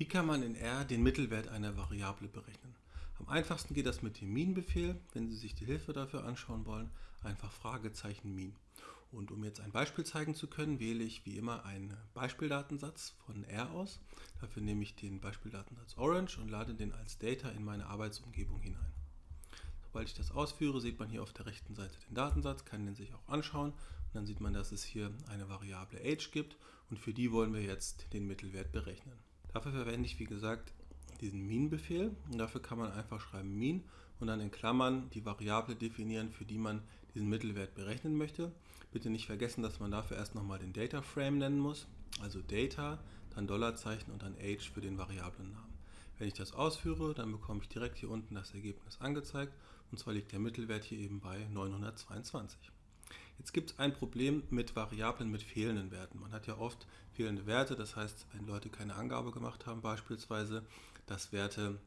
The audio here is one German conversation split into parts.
Wie kann man in R den Mittelwert einer Variable berechnen? Am einfachsten geht das mit dem min-Befehl. Wenn Sie sich die Hilfe dafür anschauen wollen, einfach Fragezeichen min. Und um jetzt ein Beispiel zeigen zu können, wähle ich wie immer einen Beispieldatensatz von R aus. Dafür nehme ich den Beispieldatensatz Orange und lade den als Data in meine Arbeitsumgebung hinein. Sobald ich das ausführe, sieht man hier auf der rechten Seite den Datensatz, kann den sich auch anschauen und dann sieht man, dass es hier eine Variable age gibt und für die wollen wir jetzt den Mittelwert berechnen. Dafür verwende ich, wie gesagt, diesen min-Befehl und dafür kann man einfach schreiben min und dann in Klammern die Variable definieren, für die man diesen Mittelwert berechnen möchte. Bitte nicht vergessen, dass man dafür erst nochmal den Data Frame nennen muss, also Data, dann Dollarzeichen und dann Age für den Variablennamen. Wenn ich das ausführe, dann bekomme ich direkt hier unten das Ergebnis angezeigt und zwar liegt der Mittelwert hier eben bei 922. Jetzt gibt es ein Problem mit Variablen mit fehlenden Werten. Man hat ja oft fehlende Werte, das heißt, wenn Leute keine Angabe gemacht haben beispielsweise, dass Werte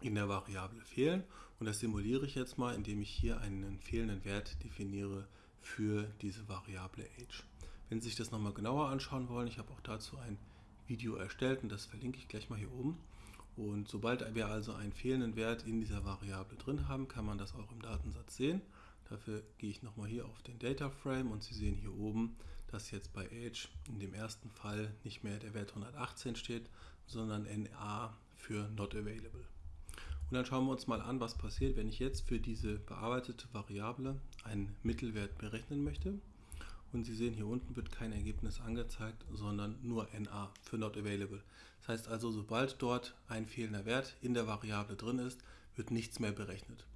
in der Variable fehlen. Und das simuliere ich jetzt mal, indem ich hier einen fehlenden Wert definiere für diese Variable age. Wenn Sie sich das nochmal genauer anschauen wollen, ich habe auch dazu ein Video erstellt und das verlinke ich gleich mal hier oben. Und sobald wir also einen fehlenden Wert in dieser Variable drin haben, kann man das auch im Datensatz sehen. Dafür gehe ich nochmal hier auf den Data Frame und Sie sehen hier oben, dass jetzt bei Age in dem ersten Fall nicht mehr der Wert 118 steht, sondern NA für Not Available. Und dann schauen wir uns mal an, was passiert, wenn ich jetzt für diese bearbeitete Variable einen Mittelwert berechnen möchte. Und Sie sehen, hier unten wird kein Ergebnis angezeigt, sondern nur NA für Not Available. Das heißt also, sobald dort ein fehlender Wert in der Variable drin ist, wird nichts mehr berechnet.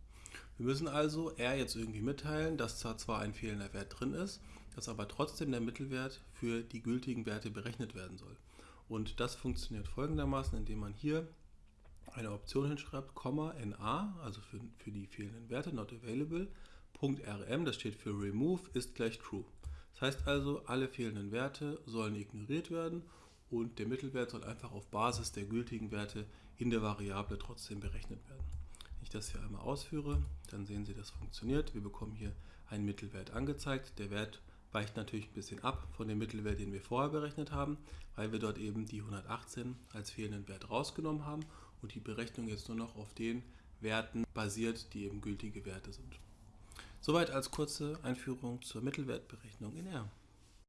Wir müssen also R jetzt irgendwie mitteilen, dass zwar zwar ein fehlender Wert drin ist, dass aber trotzdem der Mittelwert für die gültigen Werte berechnet werden soll. Und das funktioniert folgendermaßen, indem man hier eine Option hinschreibt, NA, also für, für die fehlenden Werte, not available, .rm, das steht für remove, ist gleich true. Das heißt also, alle fehlenden Werte sollen ignoriert werden und der Mittelwert soll einfach auf Basis der gültigen Werte in der Variable trotzdem berechnet werden ich das hier einmal ausführe, dann sehen Sie, das funktioniert. Wir bekommen hier einen Mittelwert angezeigt. Der Wert weicht natürlich ein bisschen ab von dem Mittelwert, den wir vorher berechnet haben, weil wir dort eben die 118 als fehlenden Wert rausgenommen haben und die Berechnung jetzt nur noch auf den Werten basiert, die eben gültige Werte sind. Soweit als kurze Einführung zur Mittelwertberechnung in R.